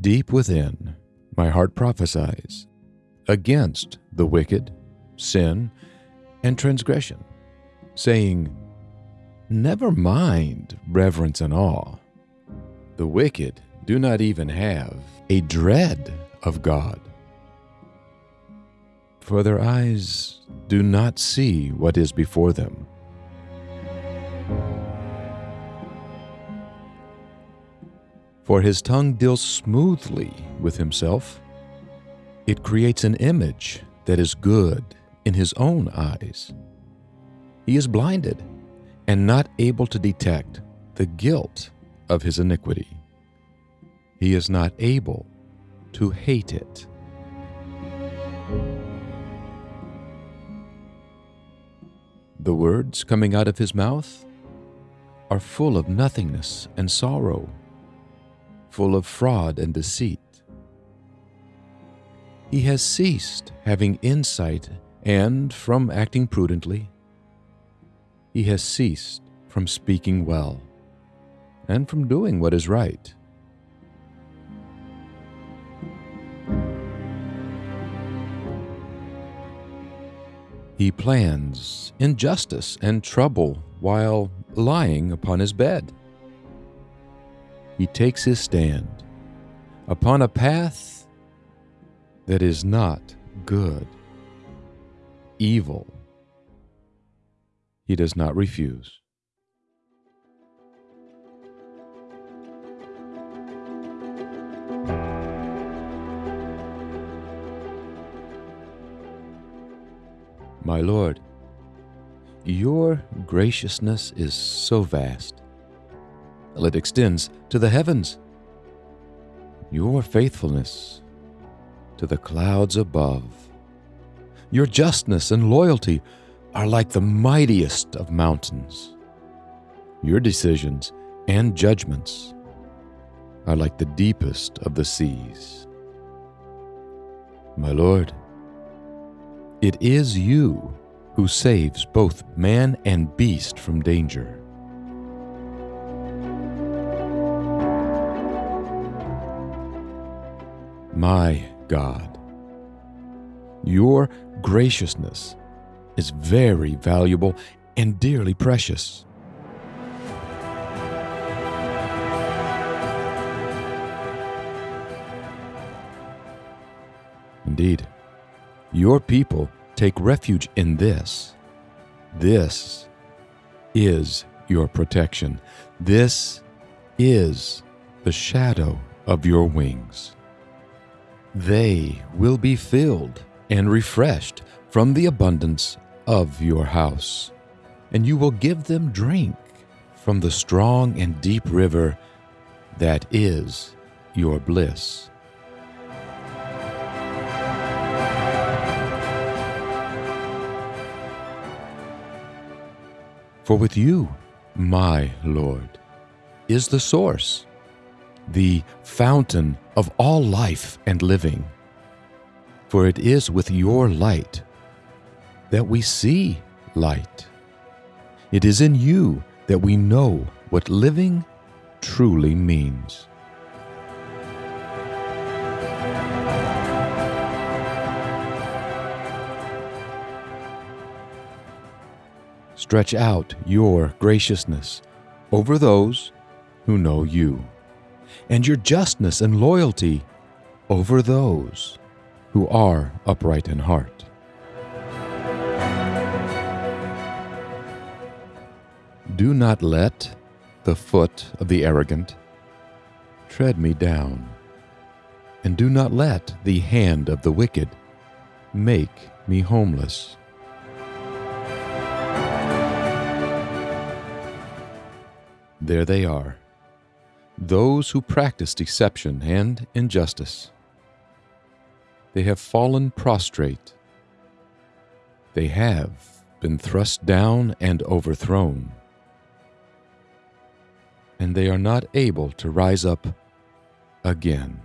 deep within, my heart prophesies against the wicked, sin, and transgression, saying, Never mind reverence and awe. The wicked do not even have a dread of God. For their eyes do not see what is before them. For his tongue deals smoothly with himself. It creates an image that is good in his own eyes. He is blinded and not able to detect the guilt of his iniquity. He is not able to hate it. The words coming out of his mouth are full of nothingness and sorrow, full of fraud and deceit. He has ceased having insight and from acting prudently. He has ceased from speaking well and from doing what is right. He plans injustice and trouble while lying upon his bed. He takes his stand upon a path that is not good, evil. He does not refuse. My Lord, your graciousness is so vast. It extends to the heavens. Your faithfulness to the clouds above. Your justness and loyalty are like the mightiest of mountains. Your decisions and judgments are like the deepest of the seas. My Lord, it is you who saves both man and beast from danger. My God, your graciousness is very valuable and dearly precious. Indeed, your people take refuge in this. This is your protection. This is the shadow of your wings. They will be filled and refreshed from the abundance of your house, and you will give them drink from the strong and deep river that is your bliss. For with you, my Lord, is the source, the fountain of all life and living. For it is with your light that we see light. It is in you that we know what living truly means. Stretch out your graciousness over those who know you, and your justness and loyalty over those who are upright in heart. Do not let the foot of the arrogant tread me down, and do not let the hand of the wicked make me homeless. There they are, those who practice deception and injustice. They have fallen prostrate. They have been thrust down and overthrown. And they are not able to rise up again.